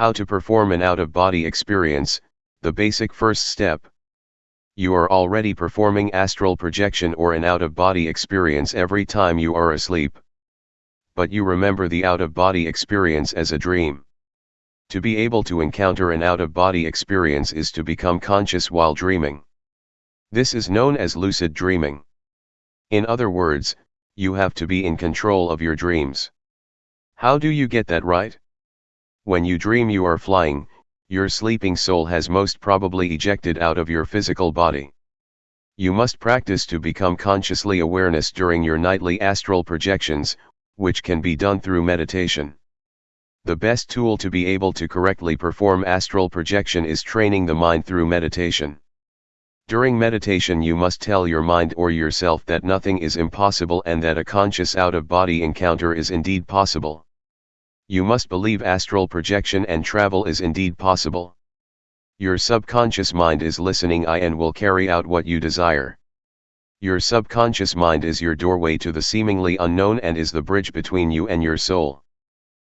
How to perform an out-of-body experience, the basic first step. You are already performing astral projection or an out-of-body experience every time you are asleep. But you remember the out-of-body experience as a dream. To be able to encounter an out-of-body experience is to become conscious while dreaming. This is known as lucid dreaming. In other words, you have to be in control of your dreams. How do you get that right? When you dream you are flying, your sleeping soul has most probably ejected out of your physical body. You must practice to become consciously awareness during your nightly astral projections, which can be done through meditation. The best tool to be able to correctly perform astral projection is training the mind through meditation. During meditation you must tell your mind or yourself that nothing is impossible and that a conscious out-of-body encounter is indeed possible. You must believe astral projection and travel is indeed possible. Your subconscious mind is listening I and will carry out what you desire. Your subconscious mind is your doorway to the seemingly unknown and is the bridge between you and your soul.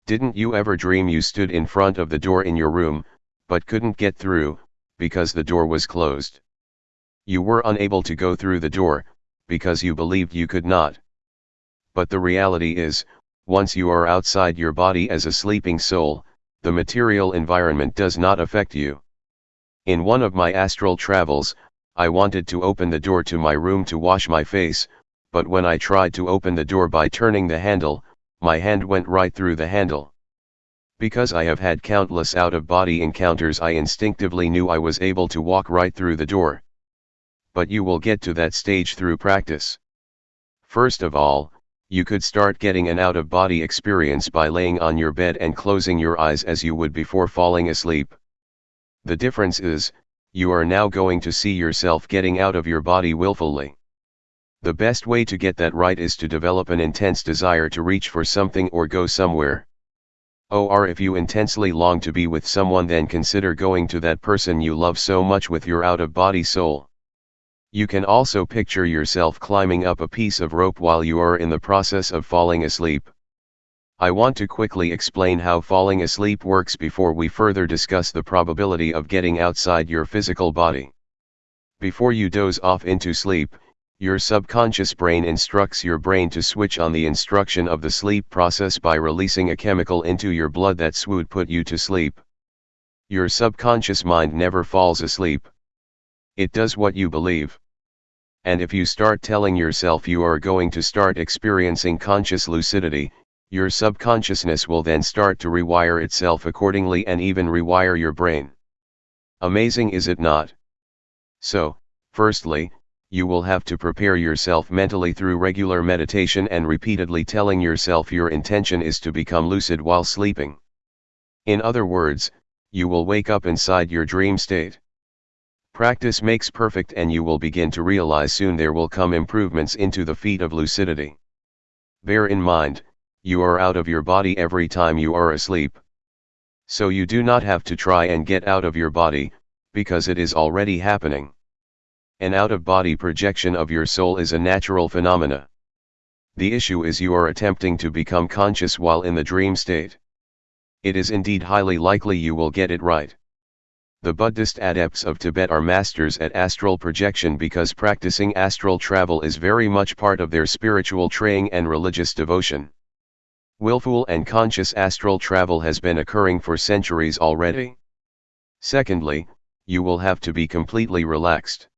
Didn't you ever dream you stood in front of the door in your room, but couldn't get through, because the door was closed? You were unable to go through the door, because you believed you could not. But the reality is, once you are outside your body as a sleeping soul, the material environment does not affect you. In one of my astral travels, I wanted to open the door to my room to wash my face, but when I tried to open the door by turning the handle, my hand went right through the handle. Because I have had countless out-of-body encounters I instinctively knew I was able to walk right through the door but you will get to that stage through practice. First of all, you could start getting an out-of-body experience by laying on your bed and closing your eyes as you would before falling asleep. The difference is, you are now going to see yourself getting out of your body willfully. The best way to get that right is to develop an intense desire to reach for something or go somewhere. Or if you intensely long to be with someone then consider going to that person you love so much with your out-of-body soul. You can also picture yourself climbing up a piece of rope while you are in the process of falling asleep. I want to quickly explain how falling asleep works before we further discuss the probability of getting outside your physical body. Before you doze off into sleep, your subconscious brain instructs your brain to switch on the instruction of the sleep process by releasing a chemical into your blood that would put you to sleep. Your subconscious mind never falls asleep. It does what you believe. And if you start telling yourself you are going to start experiencing conscious lucidity, your subconsciousness will then start to rewire itself accordingly and even rewire your brain. Amazing is it not? So, firstly, you will have to prepare yourself mentally through regular meditation and repeatedly telling yourself your intention is to become lucid while sleeping. In other words, you will wake up inside your dream state. Practice makes perfect and you will begin to realize soon there will come improvements into the feat of lucidity. Bear in mind, you are out of your body every time you are asleep. So you do not have to try and get out of your body, because it is already happening. An out-of-body projection of your soul is a natural phenomena. The issue is you are attempting to become conscious while in the dream state. It is indeed highly likely you will get it right. The Buddhist adepts of Tibet are masters at astral projection because practicing astral travel is very much part of their spiritual training and religious devotion. Willful and conscious astral travel has been occurring for centuries already. Secondly, you will have to be completely relaxed.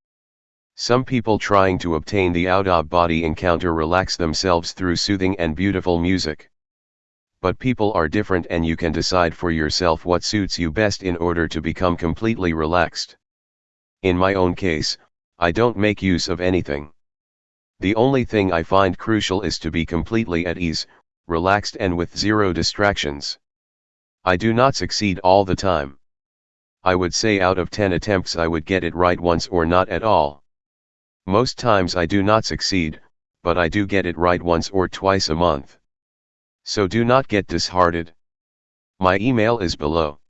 Some people trying to obtain the out-of-body encounter relax themselves through soothing and beautiful music but people are different and you can decide for yourself what suits you best in order to become completely relaxed. In my own case, I don't make use of anything. The only thing I find crucial is to be completely at ease, relaxed and with zero distractions. I do not succeed all the time. I would say out of 10 attempts I would get it right once or not at all. Most times I do not succeed, but I do get it right once or twice a month. So do not get disheartened. My email is below.